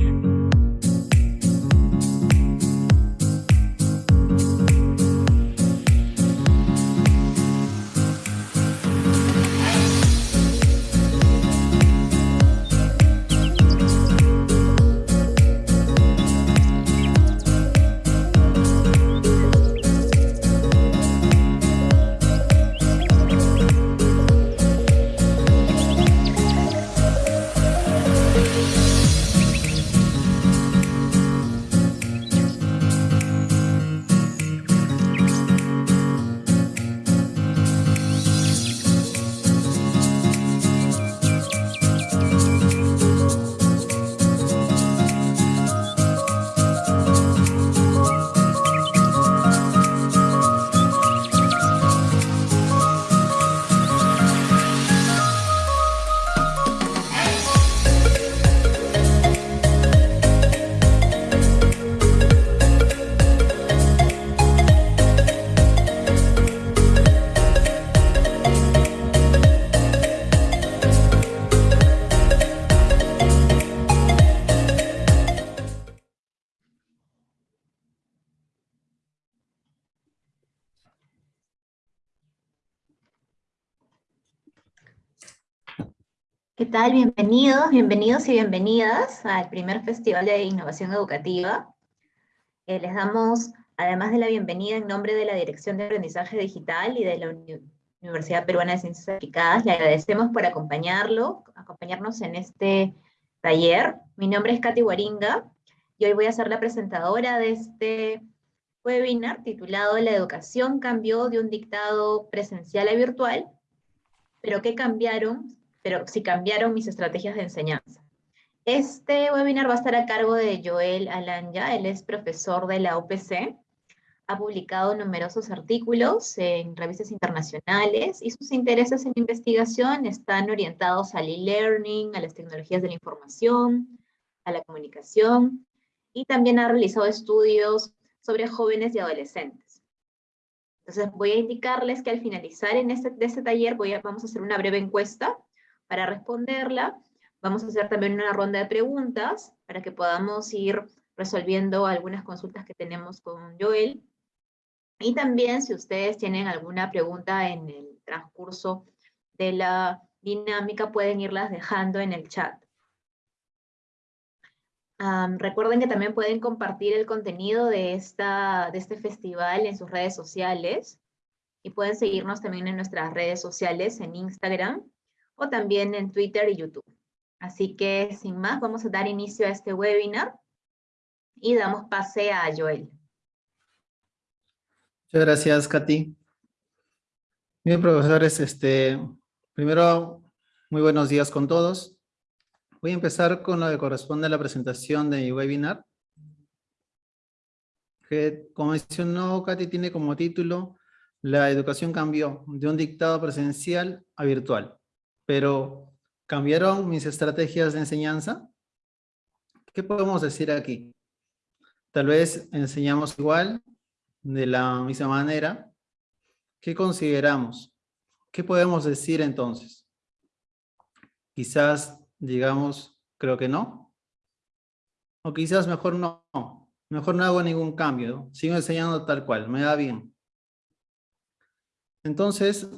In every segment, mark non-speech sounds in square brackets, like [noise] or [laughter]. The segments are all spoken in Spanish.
Mm-hmm. ¿Qué tal? Bienvenidos, bienvenidos y bienvenidas al primer Festival de Innovación Educativa. Eh, les damos, además de la bienvenida en nombre de la Dirección de Aprendizaje Digital y de la Universidad Peruana de Ciencias Aplicadas, le agradecemos por acompañarlo, acompañarnos en este taller. Mi nombre es Katy Waringa y hoy voy a ser la presentadora de este webinar titulado La educación cambió de un dictado presencial a virtual, pero ¿qué cambiaron pero si cambiaron mis estrategias de enseñanza. Este webinar va a estar a cargo de Joel Alanya, él es profesor de la UPC, ha publicado numerosos artículos en revistas internacionales y sus intereses en investigación están orientados al e-learning, a las tecnologías de la información, a la comunicación, y también ha realizado estudios sobre jóvenes y adolescentes. Entonces voy a indicarles que al finalizar en este, de este taller voy a, vamos a hacer una breve encuesta para responderla, vamos a hacer también una ronda de preguntas para que podamos ir resolviendo algunas consultas que tenemos con Joel. Y también si ustedes tienen alguna pregunta en el transcurso de la dinámica, pueden irlas dejando en el chat. recuerden que también pueden compartir el contenido de, esta, de este festival en sus redes sociales y pueden seguirnos también en nuestras redes sociales en Instagram o también en Twitter y YouTube. Así que sin más, vamos a dar inicio a este webinar y damos pase a Joel. Muchas gracias, Katy. Bien, profesores, este, primero, muy buenos días con todos. Voy a empezar con lo que corresponde a la presentación de mi webinar. Que, como mencionó Katy, tiene como título La educación cambió de un dictado presencial a virtual pero ¿cambiaron mis estrategias de enseñanza? ¿Qué podemos decir aquí? Tal vez enseñamos igual, de la misma manera. ¿Qué consideramos? ¿Qué podemos decir entonces? Quizás digamos, creo que no. O quizás mejor no. Mejor no hago ningún cambio. Sigo enseñando tal cual, me da bien. Entonces,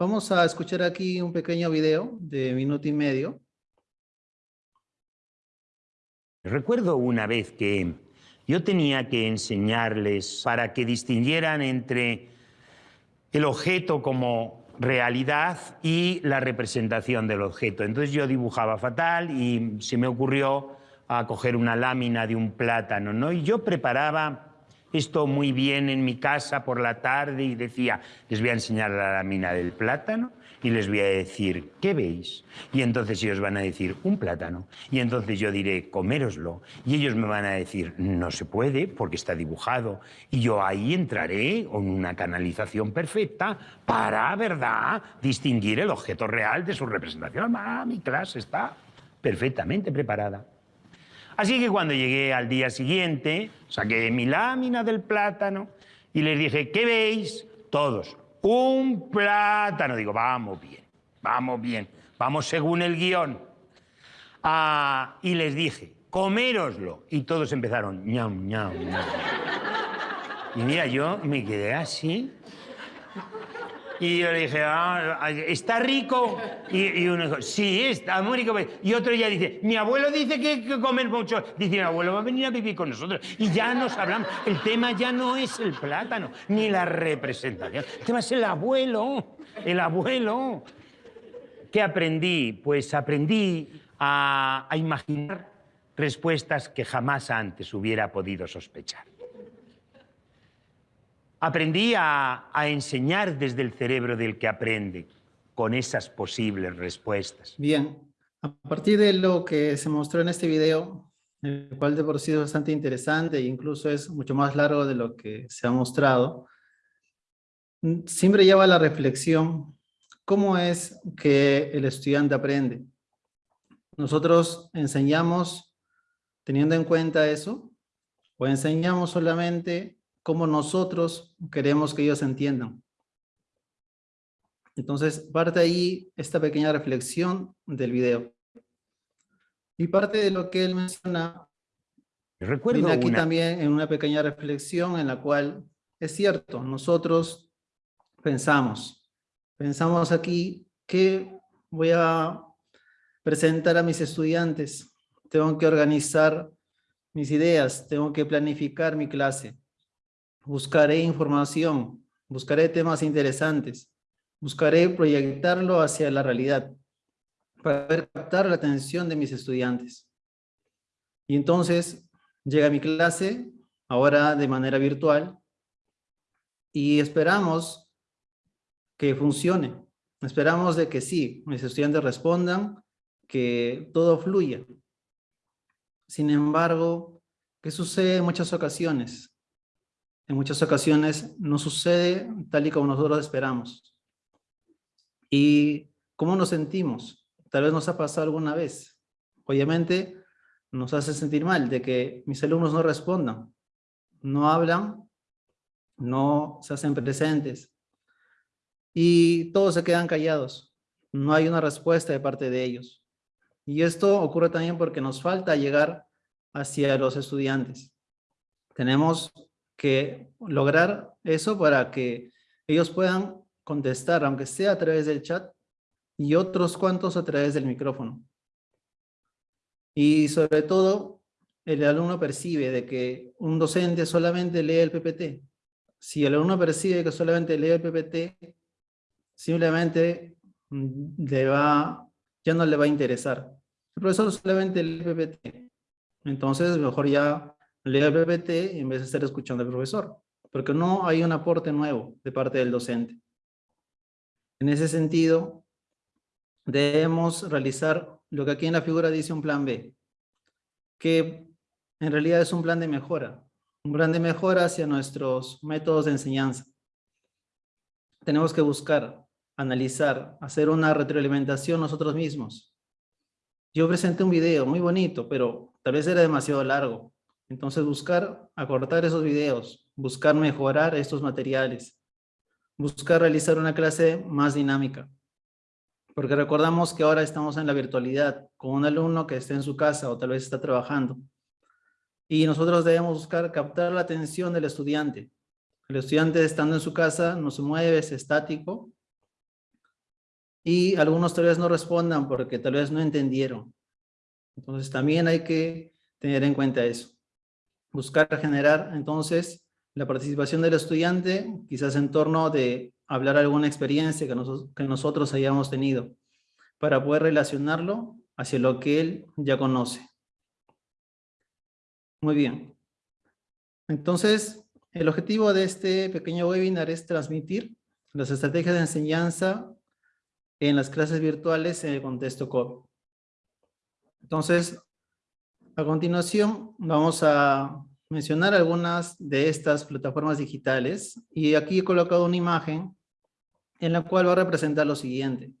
Vamos a escuchar aquí un pequeño video de minuto y medio. Recuerdo una vez que yo tenía que enseñarles para que distinguieran entre el objeto como realidad y la representación del objeto. Entonces yo dibujaba fatal y se me ocurrió a coger una lámina de un plátano, ¿no? Y yo preparaba esto muy bien en mi casa por la tarde y decía, les voy a enseñar la lámina del plátano y les voy a decir, ¿qué veis? Y entonces ellos van a decir, un plátano. Y entonces yo diré, coméroslo. Y ellos me van a decir, no se puede porque está dibujado. Y yo ahí entraré con una canalización perfecta para, ¿verdad?, distinguir el objeto real de su representación. Ah, mi clase está perfectamente preparada. Así que cuando llegué al día siguiente, saqué mi lámina del plátano y les dije, ¿qué veis? Todos, un plátano. Digo, vamos bien, vamos bien, vamos según el guion. Ah, y les dije, coméroslo. Y todos empezaron, ñam, ñam, ñam. Y mira, yo me quedé así. Y yo le dije, ah, ¿está rico? Y, uno dijo, sí, está muy rico. Y otro ya dice, mi abuelo dice que, que comer mucho. Dice, mi abuelo va a venir a vivir con nosotros. Y ya nos hablamos. El tema ya no es el plátano, ni la representación. El tema es el abuelo, el abuelo. ¿Qué aprendí? Pues aprendí a imaginar respuestas que jamás antes hubiera podido sospechar. Aprendí a, enseñar desde el cerebro del que aprende, con esas posibles respuestas. Bien, a partir de lo que se mostró en este video, el cual de por sí es bastante interesante e incluso es mucho más largo de lo que se ha mostrado, siempre lleva a la reflexión cómo es que el estudiante aprende. Nosotros enseñamos teniendo en cuenta eso, o enseñamos solamente como nosotros queremos que ellos entiendan. Entonces, parte ahí esta pequeña reflexión del video. Y parte de lo que él menciona, Recuerdo viene aquí también en una pequeña reflexión en la cual es cierto, nosotros pensamos, pensamos aquí que voy a presentar a mis estudiantes, tengo que organizar mis ideas, tengo que planificar mi clase, buscaré información, buscaré temas interesantes, buscaré proyectarlo hacia la realidad para captar la atención de mis estudiantes. Y entonces llega mi clase, ahora de manera virtual, y esperamos que funcione. Esperamos de que sí, mis estudiantes respondan, que todo fluya. Sin embargo, ¿qué sucede en muchas ocasiones? En muchas ocasiones no sucede tal y como nosotros esperamos. ¿Y cómo nos sentimos? Tal vez nos ha pasado alguna vez. Obviamente nos hace sentir mal de que mis alumnos no respondan, no hablan, no se hacen presentes y todos se quedan callados. No hay una respuesta de parte de ellos. Y esto ocurre también porque nos falta llegar hacia los estudiantes. Tenemos que lograr eso para que ellos puedan contestar, aunque sea a través del chat, y otros cuantos a través del micrófono. Y sobre todo, el alumno percibe de que un docente solamente lee el PPT. Si el alumno percibe que solamente lee el PPT, simplemente mm, ya no le va a interesar. El profesor solamente lee el PPT. Entonces, mejor ya lea el PPT en vez de estar escuchando al profesor, porque no hay un aporte nuevo de parte del docente. En ese sentido, debemos realizar lo que aquí en la figura dice un plan B, que en realidad es un plan de mejora, un plan de mejora hacia nuestros métodos de enseñanza. Tenemos que buscar, analizar, hacer una retroalimentación nosotros mismos. Yo presenté un video muy bonito, pero tal vez era demasiado largo. Entonces buscar acortar esos videos, buscar mejorar estos materiales, buscar realizar una clase más dinámica. Porque recordamos que ahora estamos en la virtualidad, con un alumno que esté en su casa o tal vez está trabajando. Y nosotros debemos buscar captar la atención del estudiante. El estudiante estando en su casa no se mueve, es estático. Y algunos tal vez no respondan porque tal vez no entendieron. Entonces también hay que tener en cuenta eso buscar generar entonces la participación del estudiante, quizás en torno de hablar alguna experiencia que, que nosotros hayamos tenido, para poder relacionarlo hacia lo que él ya conoce. Muy bien. Entonces, el objetivo de este pequeño webinar es transmitir las estrategias de enseñanza en las clases virtuales en el contexto COVID. Entonces, a continuación vamos a mencionar algunas de estas plataformas digitales y aquí he colocado una imagen en la cual va a representar lo siguiente.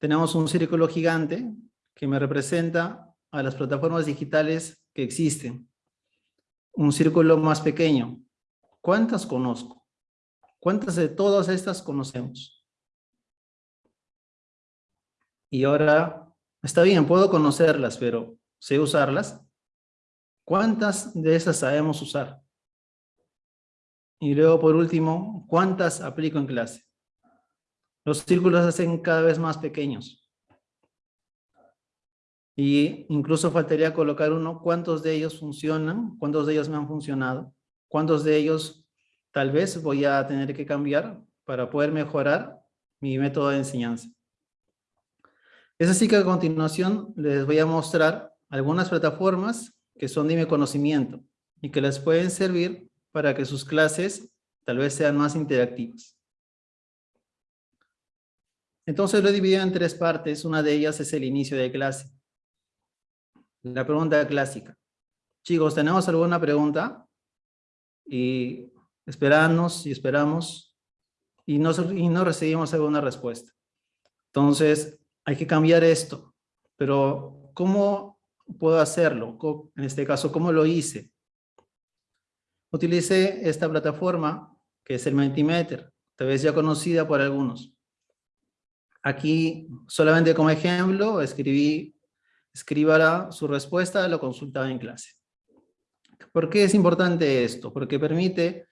Tenemos un círculo gigante que me representa a las plataformas digitales que existen. Un círculo más pequeño. ¿Cuántas conozco? ¿Cuántas de todas estas conocemos? Y ahora, está bien, puedo conocerlas, pero ¿sé usarlas? ¿Cuántas de esas sabemos usar? Y luego, por último, ¿cuántas aplico en clase? Los círculos se hacen cada vez más pequeños. Y incluso faltaría colocar uno, ¿cuántos de ellos funcionan? ¿Cuántos de ellos me han funcionado? ¿Cuántos de ellos tal vez voy a tener que cambiar para poder mejorar mi método de enseñanza? Es así que a continuación les voy a mostrar algunas plataformas que son de mi conocimiento y que les pueden servir para que sus clases tal vez sean más interactivas. Entonces lo he dividido en tres partes. Una de ellas es el inicio de clase. La pregunta clásica. Chicos, ¿tenemos alguna pregunta? Y esperamos y esperamos y no, y no recibimos alguna respuesta. Entonces, hay que cambiar esto. Pero, ¿cómo puedo hacerlo? En este caso, ¿cómo lo hice? Utilicé esta plataforma, que es el Mentimeter, tal vez ya conocida por algunos. Aquí, solamente como ejemplo, escribí, su respuesta, lo consultaba en clase. ¿Por qué es importante esto? Porque permite,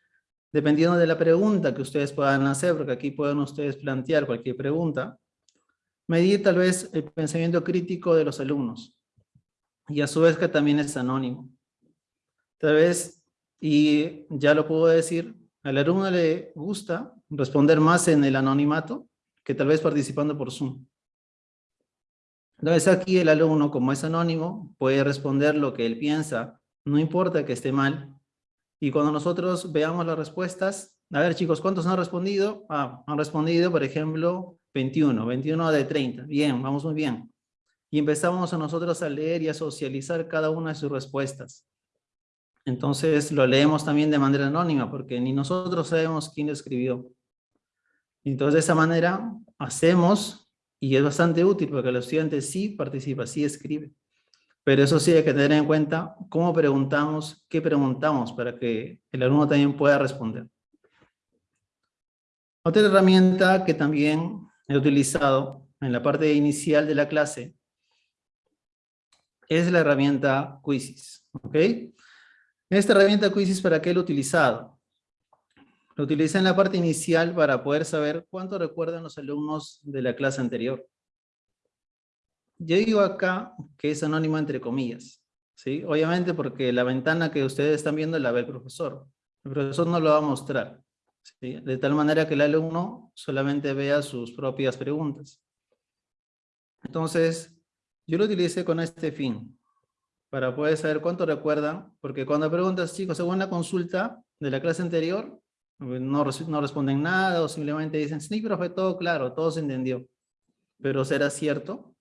dependiendo de la pregunta que ustedes puedan hacer, porque aquí pueden ustedes plantear cualquier pregunta, medir tal vez el pensamiento crítico de los alumnos. Y a su vez que también es anónimo. Tal vez y ya lo puedo decir, al alumno le gusta responder más en el anonimato que tal vez participando por Zoom. Entonces aquí el alumno, como es anónimo, puede responder lo que él piensa, no importa que esté mal. Y cuando nosotros veamos las respuestas, a ver chicos, ¿cuántos han respondido? Ah, han respondido, por ejemplo, 21, 21 de 30. Bien, vamos muy bien. Y empezamos a nosotros a leer y a socializar cada una de sus respuestas. Entonces lo leemos también de manera anónima porque ni nosotros sabemos quién lo escribió. Entonces de esa manera hacemos y es bastante útil porque el estudiante sí participa, sí escribe. Pero eso sí hay que tener en cuenta cómo preguntamos, qué preguntamos para que el alumno también pueda responder. Otra herramienta que también he utilizado en la parte inicial de la clase es la herramienta Quizzes. ¿ok? Esta herramienta Quizzes, ¿para qué lo he utilizado? Lo utilicé en la parte inicial para poder saber cuánto recuerdan los alumnos de la clase anterior. Yo digo acá que es anónimo entre comillas, ¿sí? Obviamente porque la ventana que ustedes están viendo la ve el profesor. El profesor no lo va a mostrar, De tal manera que el alumno solamente vea sus propias preguntas. Entonces, yo lo utilicé con este fin, para poder saber cuánto recuerdan, porque cuando preguntas, chicos, según la consulta de la clase anterior, no, no responden nada o simplemente dicen, sí, profe, todo claro, todo se entendió. Pero ¿será cierto?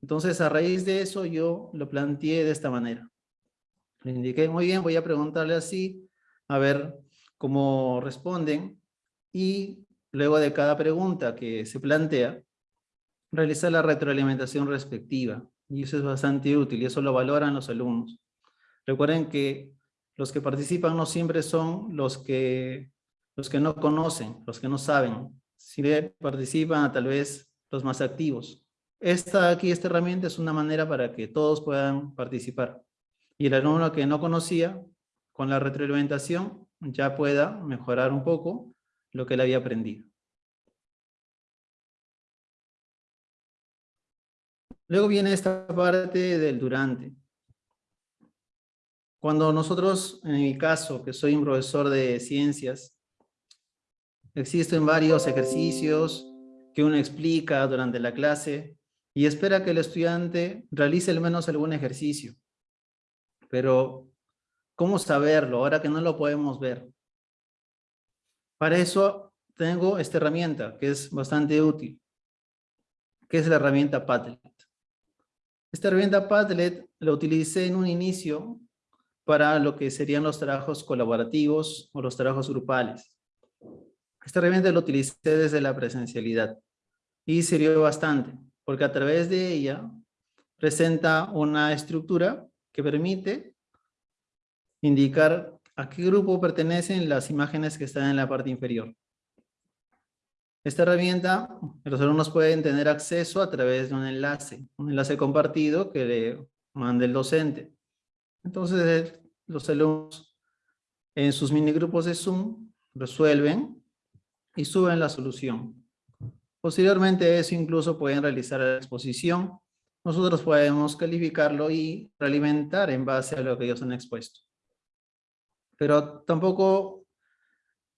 Entonces, a raíz de eso, yo lo planteé de esta manera. Le indiqué, muy bien, voy a preguntarle así, a ver cómo responden, y luego de cada pregunta que se plantea, realizar la retroalimentación respectiva. Y eso es bastante útil y eso lo valoran los alumnos. Recuerden que los que participan no siempre son los que, los que no conocen, los que no saben. Si participan tal vez los más activos. Esta aquí, esta herramienta es una manera para que todos puedan participar. Y el alumno que no conocía, con la retroalimentación, ya pueda mejorar un poco lo que él había aprendido. Luego viene esta parte del durante. Cuando nosotros, en mi caso, que soy un profesor de ciencias, existen varios ejercicios que uno explica durante la clase y espera que el estudiante realice al menos algún ejercicio. Pero, ¿cómo saberlo ahora que no lo podemos ver? Para eso tengo esta herramienta que es bastante útil, que es la herramienta Padlet. Esta herramienta Padlet la utilicé en un inicio para lo que serían los trabajos colaborativos o los trabajos grupales. Esta herramienta la utilicé desde la presencialidad y sirvió bastante porque a través de ella presenta una estructura que permite indicar a qué grupo pertenecen las imágenes que están en la parte inferior. Esta herramienta, los alumnos pueden tener acceso a través de un enlace, un enlace compartido que le mande el docente. Entonces, los alumnos en sus minigrupos de Zoom resuelven y suben la solución. Posteriormente eso incluso pueden realizar la exposición. Nosotros podemos calificarlo y realimentar en base a lo que ellos han expuesto. Pero tampoco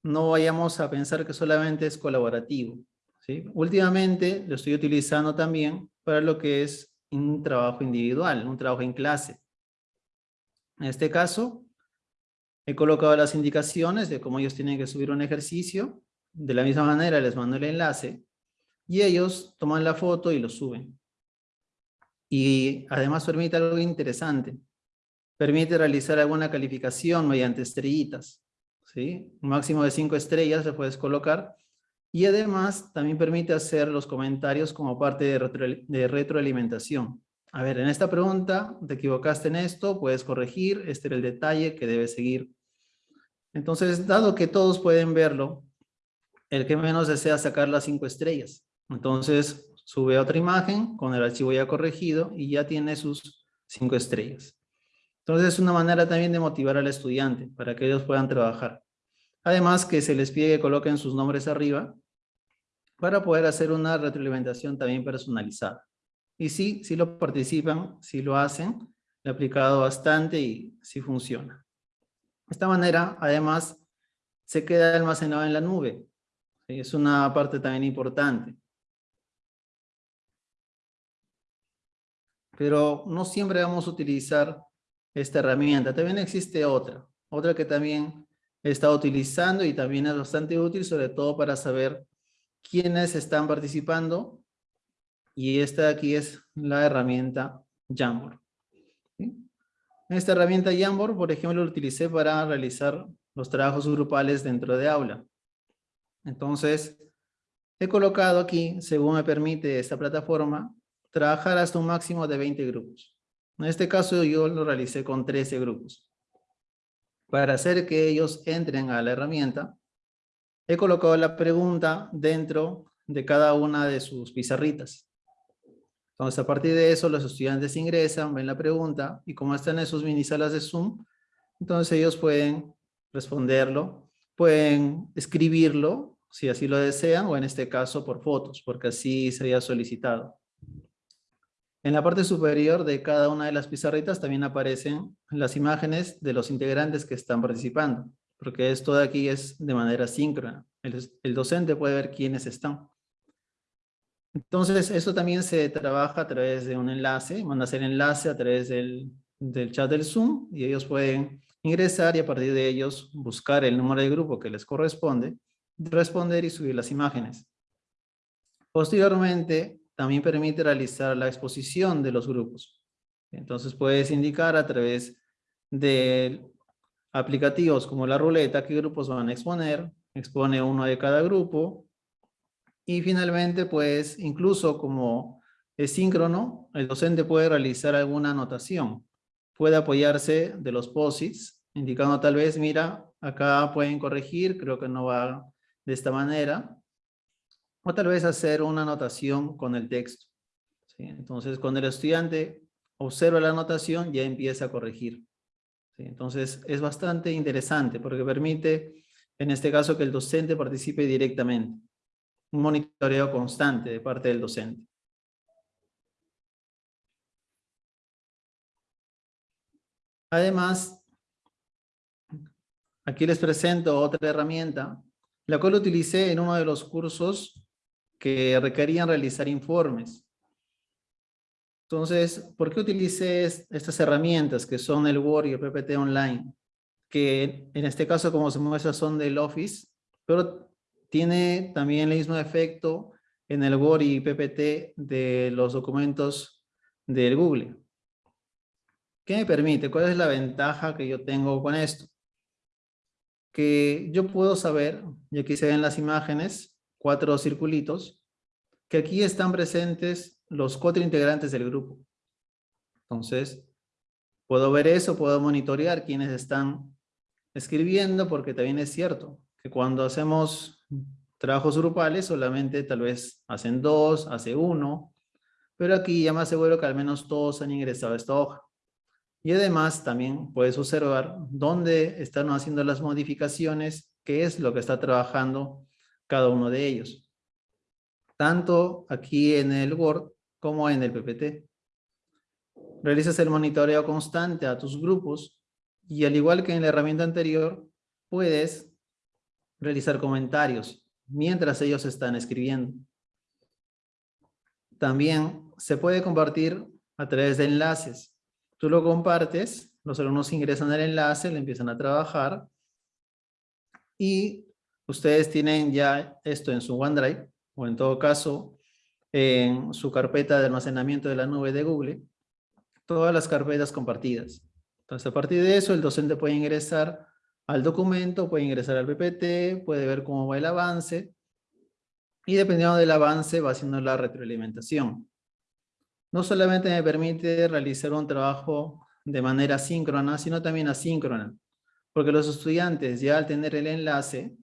no vayamos a pensar que solamente es colaborativo. ¿sí? Últimamente lo estoy utilizando también para lo que es un trabajo individual, un trabajo en clase. En este caso, he colocado las indicaciones de cómo ellos tienen que subir un ejercicio. De la misma manera les mando el enlace y ellos toman la foto y lo suben. Y además permite algo interesante. Permite realizar alguna calificación mediante estrellitas. ¿Sí? Un máximo de cinco estrellas le puedes colocar. Y además también permite hacer los comentarios como parte de, retroalimentación. A ver, en esta pregunta te equivocaste en esto, puedes corregir, este era el detalle que debes seguir. Entonces, dado que todos pueden verlo, el que menos desea sacar las cinco estrellas. Entonces, sube otra imagen con el archivo ya corregido y ya tiene sus cinco estrellas. Entonces, es una manera también de motivar al estudiante para que ellos puedan trabajar. Además, que se les pide que coloquen sus nombres arriba para poder hacer una retroalimentación también personalizada. Y sí, sí lo participan, sí lo hacen, he aplicado bastante y sí funciona. De esta manera, además, se queda almacenado en la nube. Es una parte también importante. Pero no siempre vamos a utilizar esta herramienta. También existe otra, otra que también he utilizando y también es bastante útil, sobre todo para saber quiénes están participando y esta aquí es la herramienta Jamboard. Esta herramienta Jamboard, por ejemplo, la utilicé para realizar los trabajos grupales dentro de aula. Entonces, he colocado aquí, según me permite esta plataforma, trabajar hasta un máximo de 20 grupos. En este caso yo lo realicé con 13 grupos. Para hacer que ellos entren a la herramienta, he colocado la pregunta dentro de cada una de sus pizarritas. Entonces, a partir de eso, los estudiantes ingresan, ven la pregunta, y como están en sus mini salas de Zoom, entonces ellos pueden responderlo, pueden escribirlo, si así lo desean, o en este caso por fotos, porque así se había solicitado. En la parte superior de cada una de las pizarritas también aparecen las imágenes de los integrantes que están participando, porque esto de aquí es de manera síncrona. El, docente puede ver quiénes están. Entonces, eso también se trabaja a través de un enlace, manda el enlace a través del, chat del Zoom y ellos pueden ingresar y a partir de ellos buscar el número de grupo que les corresponde, responder y subir las imágenes. Posteriormente, también permite realizar la exposición de los grupos. Entonces puedes indicar a través de aplicativos como la ruleta qué grupos van a exponer, expone uno de cada grupo, y finalmente, pues, incluso como es síncrono, el docente puede realizar alguna anotación. Puede apoyarse de los POSITs, indicando tal vez, mira, acá pueden corregir, creo que no va de esta manera. O tal vez hacer una anotación con el texto. Entonces, cuando el estudiante observa la anotación, ya empieza a corregir. Entonces, es bastante interesante porque permite, en este caso, que el docente participe directamente un monitoreo constante de parte del docente. Además, aquí les presento otra herramienta, la cual utilicé en uno de los cursos que requerían realizar informes. Entonces, ¿por qué utilicé estas herramientas que son el Word y el PPT Online? Que en este caso, como se muestra, son del Office, pero tiene también el mismo efecto en el Word y PPT de los documentos del Google. ¿Qué me permite? ¿Cuál es la ventaja que yo tengo con esto? Que yo puedo saber, y aquí se ven las imágenes, cuatro circulitos, que aquí están presentes los cuatro integrantes del grupo. Entonces, puedo ver eso, puedo monitorear quiénes están escribiendo, porque también es cierto que cuando hacemos trabajos grupales solamente tal vez hacen dos, hace uno, pero aquí ya más seguro que al menos todos han ingresado a esta hoja. Y además también puedes observar dónde están haciendo las modificaciones, qué es lo que está trabajando cada uno de ellos. Tanto aquí en el Word como en el PPT. Realizas el monitoreo constante a tus grupos y al igual que en la herramienta anterior, puedes realizar comentarios mientras ellos están escribiendo. También se puede compartir a través de enlaces. Tú lo compartes, los alumnos ingresan al enlace, le empiezan a trabajar y ustedes tienen ya esto en su OneDrive o en todo caso en su carpeta de almacenamiento de la nube de Google, todas las carpetas compartidas. Entonces, a partir de eso, el docente puede ingresar al documento, puede ingresar al PPT, puede ver cómo va el avance, y dependiendo del avance va haciendo la retroalimentación. No solamente me permite realizar un trabajo de manera síncrona, sino también asíncrona, porque los estudiantes ya al tener el enlace,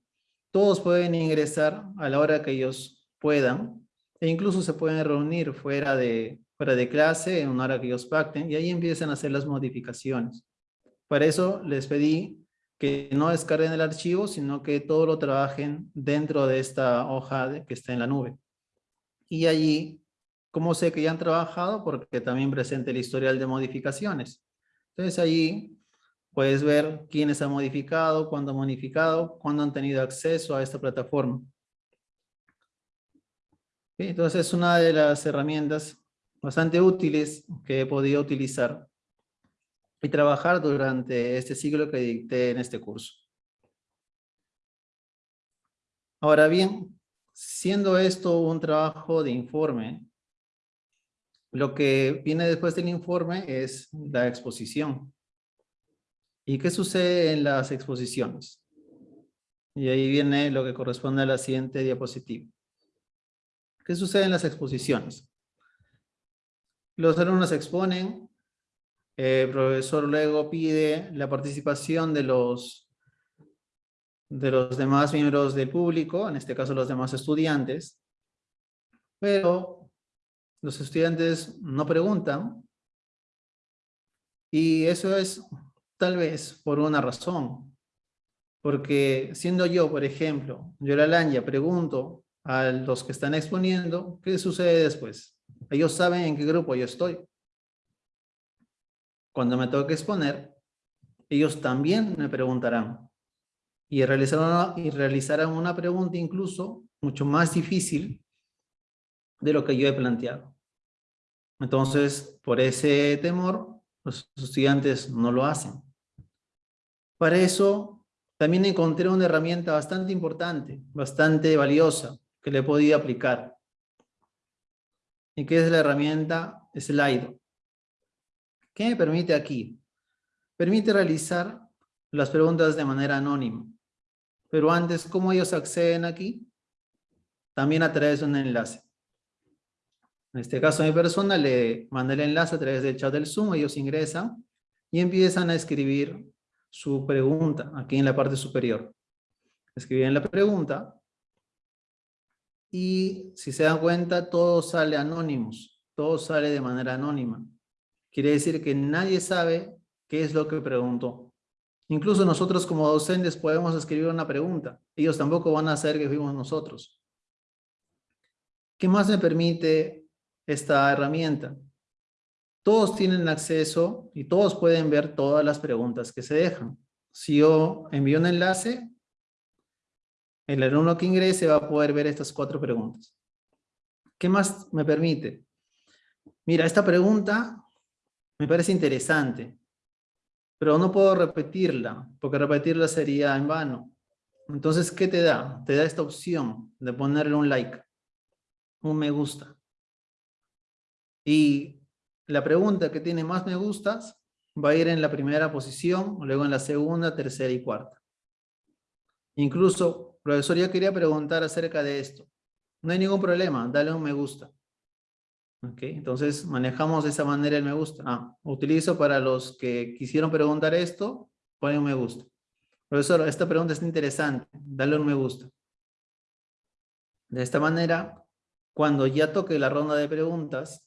todos pueden ingresar a la hora que ellos puedan, e incluso se pueden reunir fuera de, fuera de clase en una hora que ellos pacten, y ahí empiezan a hacer las modificaciones. Para eso les pedí que no descarguen el archivo, sino que todo lo trabajen dentro de esta hoja que está en la nube. Y allí, ¿cómo sé que ya han trabajado? Porque también presente el historial de modificaciones. Entonces allí puedes ver quiénes han modificado, cuándo han modificado, cuándo han tenido acceso a esta plataforma. Entonces es una de las herramientas bastante útiles que he podido utilizar y trabajar durante este ciclo que dicté en este curso. Ahora bien, siendo esto un trabajo de informe, lo que viene después del informe es la exposición. ¿Y qué sucede en las exposiciones? Y ahí viene lo que corresponde a la siguiente diapositiva. ¿Qué sucede en las exposiciones? Los alumnos exponen, el profesor luego pide la participación de los, de los demás miembros del público, en este caso los demás estudiantes, pero los estudiantes no preguntan y eso es tal vez por una razón, porque siendo yo, por ejemplo, yo la Lanya, pregunto a los que están exponiendo, ¿qué sucede después? Ellos saben en qué grupo yo estoy cuando me toque exponer, ellos también me preguntarán. Y realizarán, y realizarán una pregunta incluso mucho más difícil de lo que yo he planteado. Entonces, por ese temor, los estudiantes no lo hacen. Para eso, también encontré una herramienta bastante importante, bastante valiosa, que le podía aplicar. ¿Y qué es la herramienta Slido? ¿Qué me permite aquí? Permite realizar las preguntas de manera anónima. Pero antes, ¿cómo ellos acceden aquí? También a través de un enlace. En este caso, a mi persona le mandé el enlace a través del chat del Zoom, ellos ingresan y empiezan a escribir su pregunta aquí en la parte superior. Escriben la pregunta y si se dan cuenta, todo sale anónimos, todo sale de manera anónima. Quiere decir que nadie sabe qué es lo que preguntó. Incluso nosotros como docentes podemos escribir una pregunta. Ellos tampoco van a saber que fuimos nosotros. ¿Qué más me permite esta herramienta? Todos tienen acceso y todos pueden ver todas las preguntas que se dejan. Si yo envío un enlace, el alumno que ingrese va a poder ver estas cuatro preguntas. ¿Qué más me permite? Mira, esta pregunta me parece interesante, pero no puedo repetirla, porque repetirla sería en vano. Entonces, ¿qué te da? Te da esta opción de ponerle un like, un me gusta. Y la pregunta que tiene más me gustas va a ir en la primera posición, luego en la segunda, tercera y cuarta. Incluso, profesor, yo quería preguntar acerca de esto. No hay ningún problema, dale un me gusta. Okay, entonces manejamos de esa manera el me gusta. Ah, utilizo para los que quisieron preguntar esto, ponen un me gusta. Profesor, esta pregunta es interesante, dale un me gusta. De esta manera, cuando ya toque la ronda de preguntas,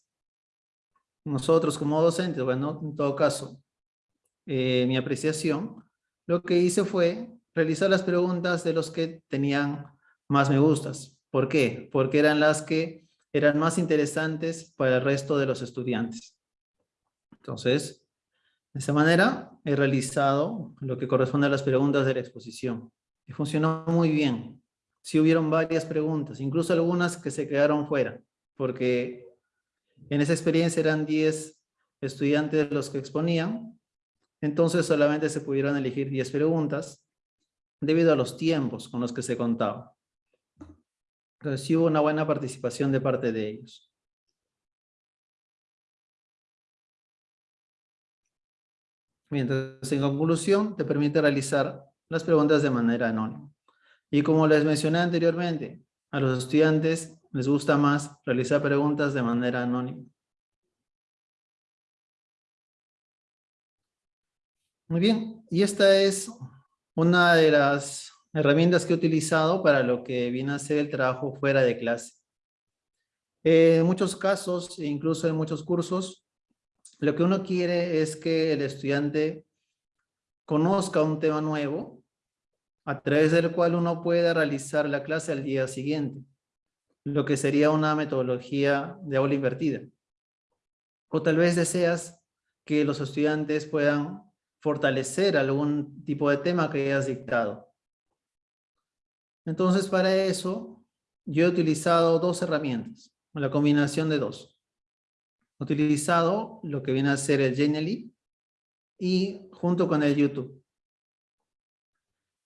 nosotros como docentes, bueno, en todo caso, eh, mi apreciación, lo que hice fue realizar las preguntas de los que tenían más me gustas. ¿Por qué? Porque eran las que eran más interesantes para el resto de los estudiantes. Entonces, de esa manera he realizado lo que corresponde a las preguntas de la exposición. Y funcionó muy bien. Sí hubieron varias preguntas, incluso algunas que se quedaron fuera, porque en esa experiencia eran 10 estudiantes los que exponían, entonces solamente se pudieron elegir 10 preguntas debido a los tiempos con los que se contaba. Entonces una buena participación de parte de ellos. Mientras en conclusión te permite realizar las preguntas de manera anónima. Y como les mencioné anteriormente, a los estudiantes les gusta más realizar preguntas de manera anónima. Muy bien, y esta es una de las herramientas que he utilizado para lo que viene a ser el trabajo fuera de clase. en muchos casos, e incluso en muchos cursos, lo que uno quiere es que el estudiante conozca un tema nuevo a través del cual uno pueda realizar la clase al día siguiente, lo que sería una metodología de aula invertida. O tal vez deseas que los estudiantes puedan fortalecer algún tipo de tema que hayas dictado. Entonces, para eso, yo he utilizado dos herramientas, la combinación de dos. He utilizado lo que viene a ser el Genially y junto con el YouTube.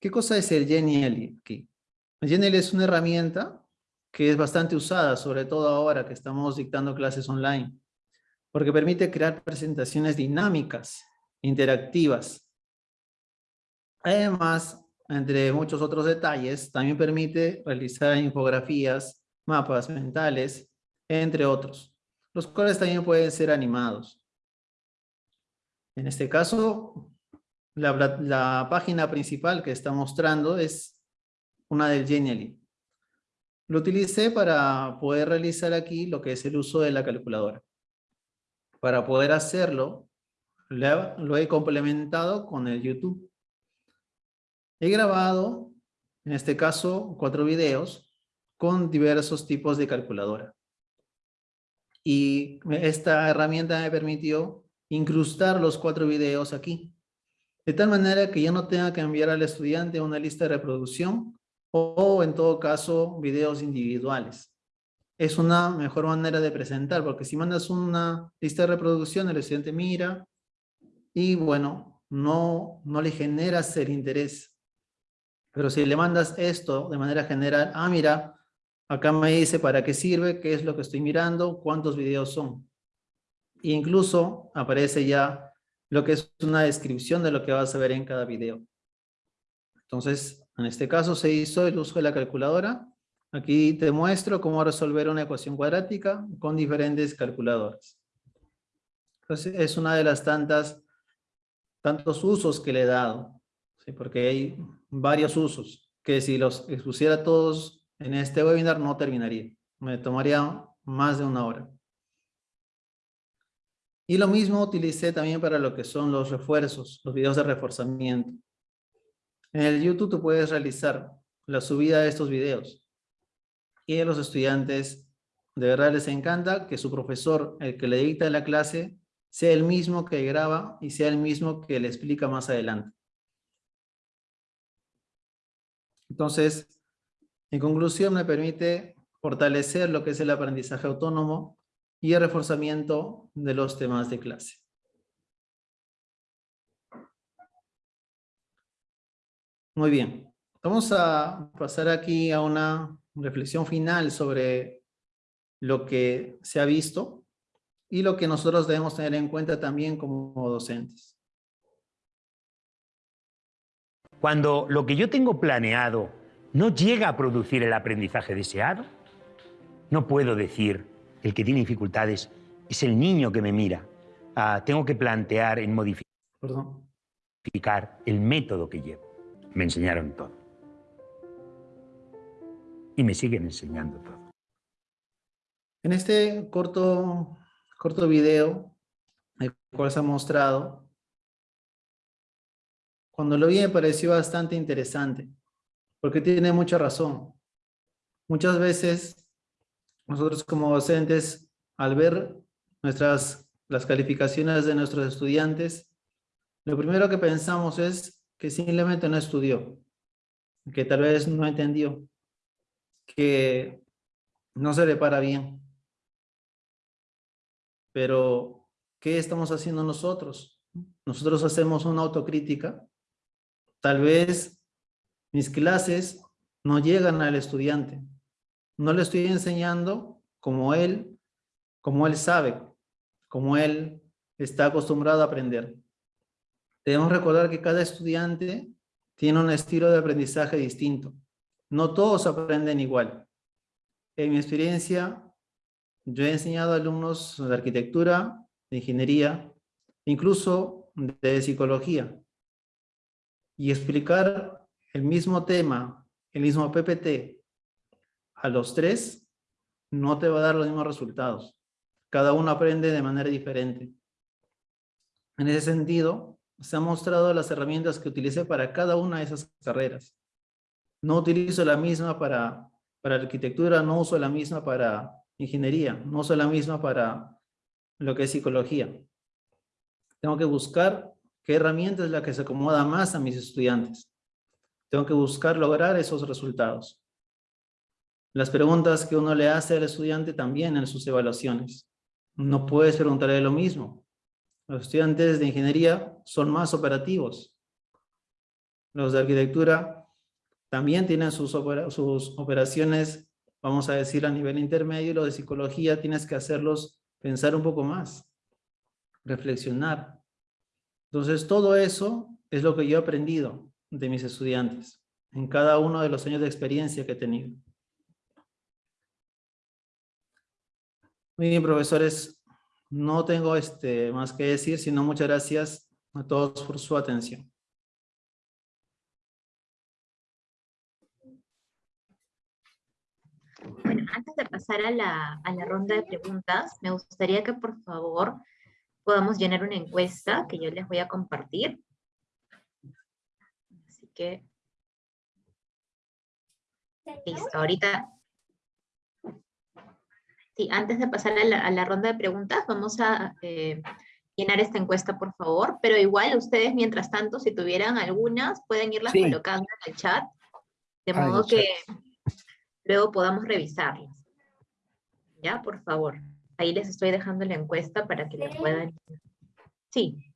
¿Qué cosa es el Genially aquí? El Genially es una herramienta que es bastante usada, sobre todo ahora que estamos dictando clases online, porque permite crear presentaciones dinámicas interactivas. Además, entre muchos otros detalles, también permite realizar infografías, mapas mentales, entre otros, los cuales también pueden ser animados. En este caso, la, página principal que está mostrando es una del Genially. Lo utilicé para poder realizar aquí lo que es el uso de la calculadora. Para poder hacerlo, lo he complementado con el YouTube. He grabado, en este caso, cuatro videos con diversos tipos de calculadora. Y esta herramienta me permitió incrustar los cuatro videos aquí. De tal manera que ya no tenga que enviar al estudiante una lista de reproducción o, en todo caso, videos individuales. Es una mejor manera de presentar, porque si mandas una lista de reproducción, el estudiante mira, y bueno, no, no le genera ser interés. Pero si le mandas esto de manera general, ah, mira, acá me dice para qué sirve, qué es lo que estoy mirando, cuántos videos son. E incluso aparece ya lo que es una descripción de lo que vas a ver en cada video. Entonces, en este caso se hizo el uso de la calculadora. Aquí te muestro cómo resolver una ecuación cuadrática con diferentes calculadoras. Es una de las tantas tantos usos que le he dado, porque hay varios usos, que si los expusiera todos en este webinar no terminaría, me tomaría más de una hora. Y lo mismo utilicé también para lo que son los refuerzos, los videos de reforzamiento. En el YouTube tú puedes realizar la subida de estos videos. Y a los estudiantes de verdad les encanta que su profesor, el que le dicta la clase, sea el mismo que graba y sea el mismo que le explica más adelante. Entonces, en conclusión, me permite fortalecer lo que es el aprendizaje autónomo y el reforzamiento de los temas de clase. Muy bien. Vamos a pasar aquí a una reflexión final sobre lo que se ha visto y lo que nosotros debemos tener en cuenta también como docentes. Cuando lo que yo tengo planeado no llega a producir el aprendizaje deseado, no puedo decir el que tiene dificultades es el niño que me mira. Ah, tengo que plantear en modificar el método que llevo. Me enseñaron todo. Y me siguen enseñando todo. En este corto corto video, el cual se ha mostrado cuando lo vi me pareció bastante interesante, porque tiene mucha razón. Muchas veces nosotros como docentes, al ver nuestras, las calificaciones de nuestros estudiantes, lo primero que pensamos es que simplemente no estudió, que tal vez no entendió, que no se le para bien. Pero, ¿qué estamos haciendo nosotros? Nosotros hacemos una autocrítica. Tal vez mis clases no llegan al estudiante. No le estoy enseñando como él, como él sabe, como él está acostumbrado a aprender. Debemos recordar que cada estudiante tiene un estilo de aprendizaje distinto. No todos aprenden igual. En mi experiencia, yo he enseñado a alumnos de arquitectura, de ingeniería, incluso de psicología. Y explicar el mismo tema, el mismo PPT, a los tres, no te va a dar los mismos resultados. Cada uno aprende de manera diferente. En ese sentido, se han mostrado las herramientas que utilicé para cada una de esas carreras. No utilizo la misma para para arquitectura no uso la misma para ingeniería, no uso la misma para lo que es psicología. Tengo que buscar qué herramienta es la que se acomoda más a mis estudiantes. Tengo que buscar lograr esos resultados. Las preguntas que uno le hace al estudiante también en sus evaluaciones. No puedes preguntarle lo mismo. Los estudiantes de ingeniería son más operativos. Los de arquitectura también tienen sus, operaciones, vamos a decir, a nivel intermedio, y lo de psicología tienes que hacerlos pensar un poco más, reflexionar. Entonces, todo eso es lo que yo he aprendido de mis estudiantes, en cada uno de los años de experiencia que he tenido. Muy bien, profesores, no tengo este, más que decir, sino muchas gracias a todos por su atención. Bueno, antes de pasar a la, a la ronda de preguntas, me gustaría que por favor podamos llenar una encuesta que yo les voy a compartir. Así que... Listo, ahorita... Sí, antes de pasar a la, a la ronda de preguntas, vamos a eh, llenar esta encuesta, por favor. Pero igual ustedes, mientras tanto, si tuvieran algunas, pueden irlas colocando en el chat. De modo que luego podamos revisarlas. ¿Ya? Por favor. Ahí les estoy dejando la encuesta para que la puedan... Sí.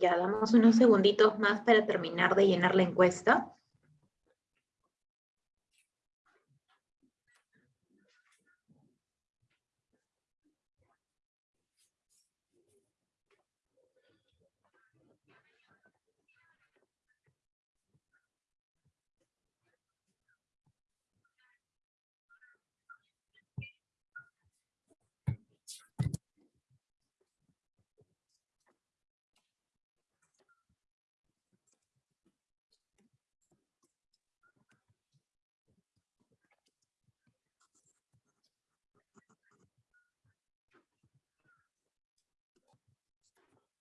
Ya damos unos segunditos más para terminar de llenar la encuesta.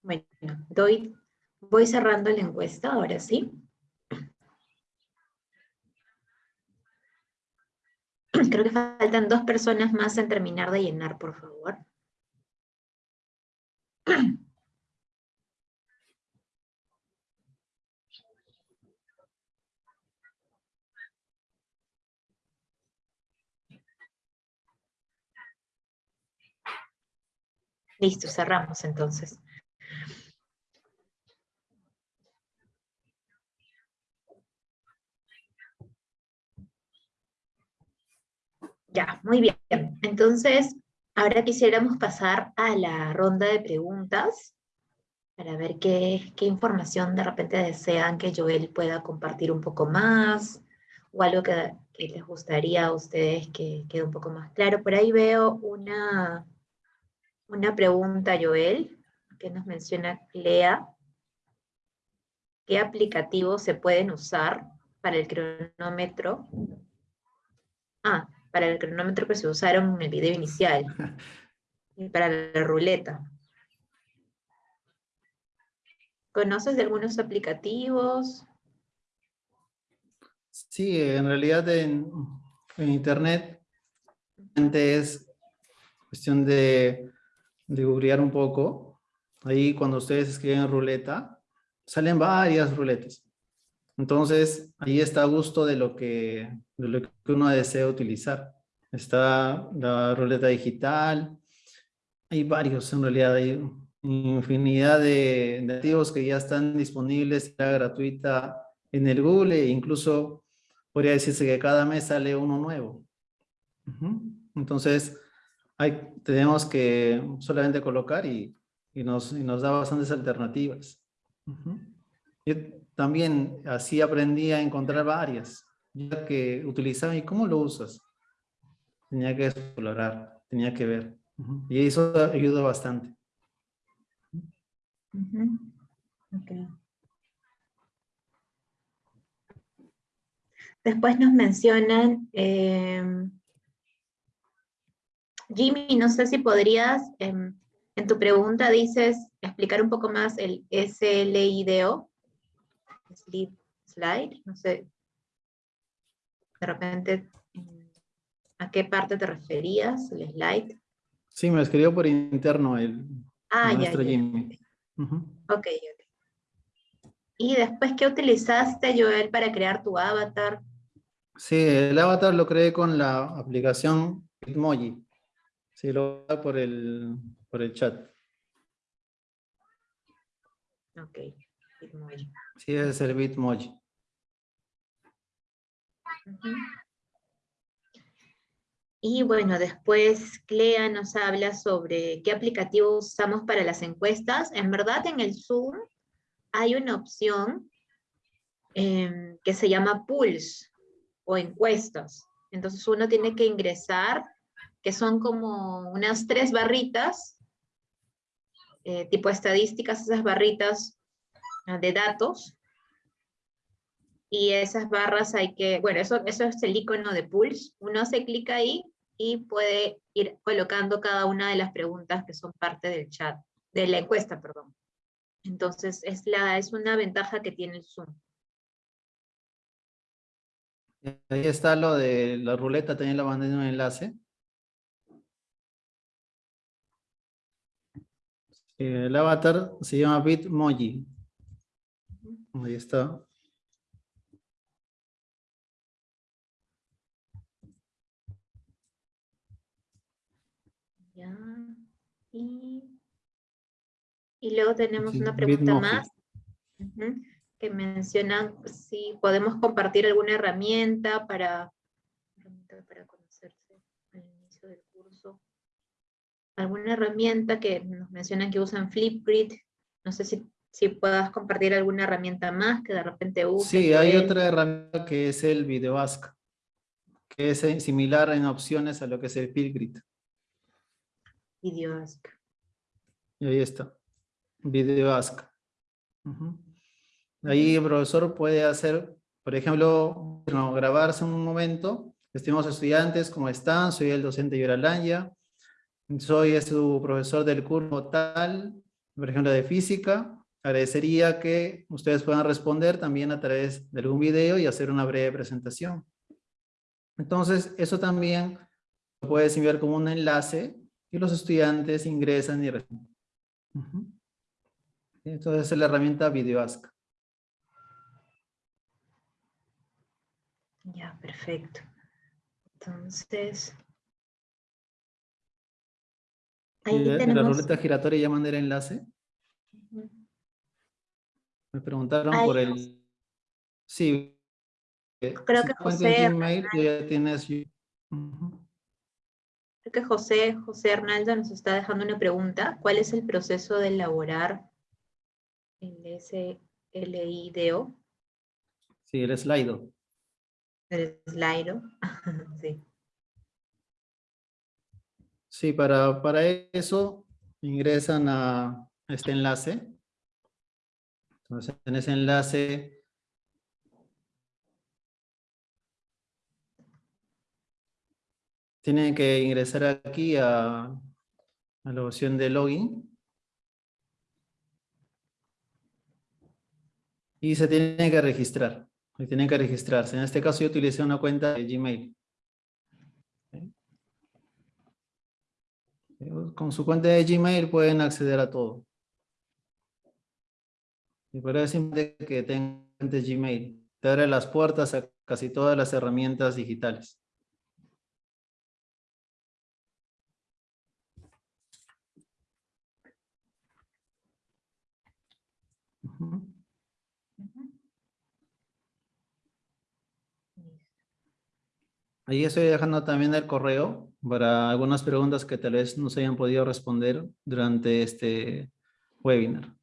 Bueno, doy, voy cerrando la encuesta, ahora sí. [clears throat] Creo que faltan dos personas más en terminar de llenar, por favor. [clears throat] Listo, cerramos entonces. Ya, muy bien. Entonces, ahora quisiéramos pasar a la ronda de preguntas para ver qué, información de repente desean que Joel pueda compartir un poco más o algo que, que les gustaría a ustedes que quede un poco más claro. Por ahí veo una, una pregunta, Joel, que nos menciona Lea. ¿Qué aplicativos se pueden usar para el cronómetro? Ah, para el cronómetro que se usaron en el video inicial. [laughs] y para la ruleta. ¿Conoces de algunos aplicativos? Sí, en realidad en, en internet es cuestión de de googlear un poco, ahí cuando ustedes escriben ruleta, salen varias ruletas. Entonces, ahí está a gusto de lo que, lo que uno desea utilizar. Está la ruleta digital, hay varios en realidad, hay infinidad de, de activos que ya están disponibles, gratuita en el Google, e incluso podría decirse que cada mes sale uno nuevo. Entonces, tenemos que solamente colocar y, nos, nos, da bastantes alternativas. También así aprendí a encontrar varias, ya que utilizaba y cómo lo usas. Tenía que explorar, tenía que ver. Y eso ayudó bastante. Después nos mencionan eh, Jimmy, no sé si podrías, em, en tu pregunta dices, explicar un poco más el SLIDO, slide, no sé, de repente, ¿a qué parte te referías, el slide? Sí, me escribió por interno el ah, nuestro Jimmy. Ok, ok. ¿Y después qué utilizaste, Joel, para crear tu avatar? Sí, el avatar lo creé con la aplicación Bitmoji. Sí, lo da por el, por el chat. Ok, Bitmoji. Sí, es el Bitmoji. Y bueno, después Clea nos habla sobre qué aplicativo usamos para las encuestas. En verdad en el Zoom hay una opción em, que se llama Pulse o encuestas. Entonces uno tiene que ingresar que son como unas tres barritas, eh, tipo estadísticas, esas barritas de datos, y esas barras hay que, bueno, eso, eso es el icono de Pulse, uno hace clic ahí y puede ir colocando cada una de las preguntas que son parte del chat, de la encuesta, perdón. Entonces, es, la, es una ventaja que tiene el Zoom. Ahí está lo de la ruleta, también la mandé en un enlace. El avatar se llama Bitmoji. Ahí está. Ya. Y, luego tenemos una pregunta más que mencionan si podemos compartir alguna herramienta para, para alguna herramienta que nos mencionan que usan Flipgrid, no sé si, si puedas compartir alguna herramienta más que de repente uses. Sí, hay otra herramienta que es el VideoAsk, que es eh, similar en opciones a lo que es el Flipgrid. VideoAsk. Y ahí está, VideoAsk. Ahí el profesor puede hacer, por ejemplo, grabarse un momento, estimados estudiantes, ¿cómo están? Soy el docente Yoralanya soy su profesor del curso tal, por ejemplo, de física, agradecería que ustedes puedan responder también a través de algún video y hacer una breve presentación. Entonces, eso también lo puedes enviar como un enlace y los estudiantes ingresan y responden. Entonces, es la herramienta VideoAsk. Ya, perfecto. Entonces... Ahí tenemos... ¿La ruleta giratoria ya mandé el enlace? Me preguntaron por el... Sí. Creo que José... Gmail, ya tienes... Creo que José, José Arnaldo nos está dejando una pregunta. ¿Cuál es el proceso de elaborar el SLIDO? Sí, el Slido. El Slido, [laughs] sí. Sí, para, para eso ingresan a este enlace entonces, en ese enlace tienen que ingresar aquí a, a la opción de login. Y se tienen que registrar. tienen que registrarse. En este caso yo utilicé una cuenta de Gmail. Con su cuenta de Gmail pueden acceder a todo. Y por eso es que tengas Gmail. Te abre las puertas a casi todas las herramientas digitales. Ahí estoy dejando también el correo para algunas preguntas que tal vez no se hayan podido responder durante este webinar.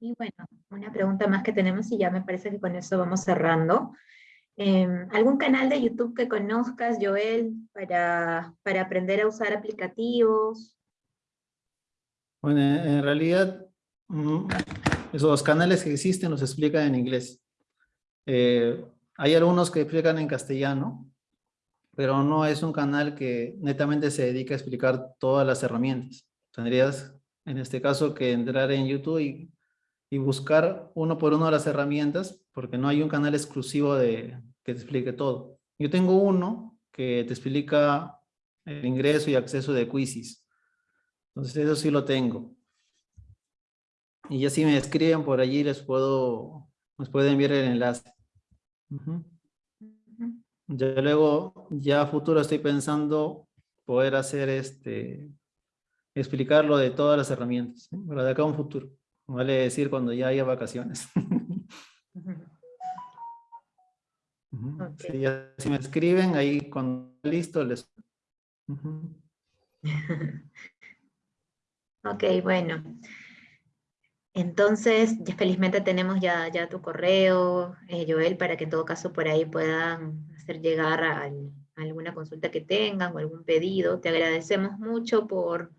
Y bueno, una pregunta más que tenemos y ya me parece que con eso vamos cerrando. Em, ¿Algún canal de YouTube que conozcas, Joel, para, para aprender a usar aplicativos? Bueno, en realidad, mm, esos canales que existen los explican en inglés. Eh, hay algunos que explican en castellano, pero no es un canal que netamente se dedica a explicar todas las herramientas. Tendrías, en este caso, que entrar en YouTube y y buscar uno por uno las herramientas, porque no hay un canal exclusivo de, que te explique todo. Yo tengo uno que te explica el ingreso y acceso de Quizzes. Entonces eso sí lo tengo. Y ya si me escriben por allí les puedo, les puedo enviar el enlace. Ya luego, ya a futuro estoy pensando poder hacer este, explicarlo de todas las herramientas, ¿eh? para de acá a un futuro. Vale decir cuando ya haya vacaciones. [laughs] si, me escriben, ahí cuando listo les... [laughs] ok, bueno. Entonces, felizmente tenemos ya, ya tu correo, eh, Joel, para que en todo caso por ahí puedan hacer llegar a, alguna consulta que tengan o algún pedido. Te agradecemos mucho por,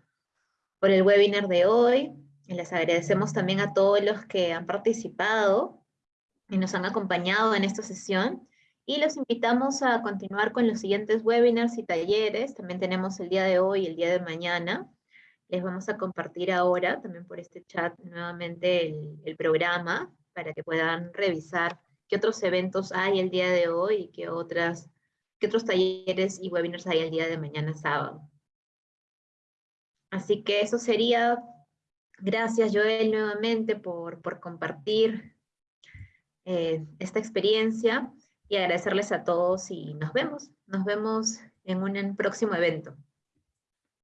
por el webinar de hoy. Les agradecemos también a todos los que han participado y nos han acompañado en esta sesión. Y los invitamos a continuar con los siguientes webinars y talleres. También tenemos el día de hoy y el día de mañana. Les vamos a compartir ahora, también por este chat, nuevamente el, el programa para que puedan revisar qué otros eventos hay el día de hoy y qué, otras, qué otros talleres y webinars hay el día de mañana sábado. Así que eso sería Gracias, Joel, nuevamente por, compartir eh, esta experiencia y agradecerles a todos y nos vemos. Nos vemos en un próximo evento.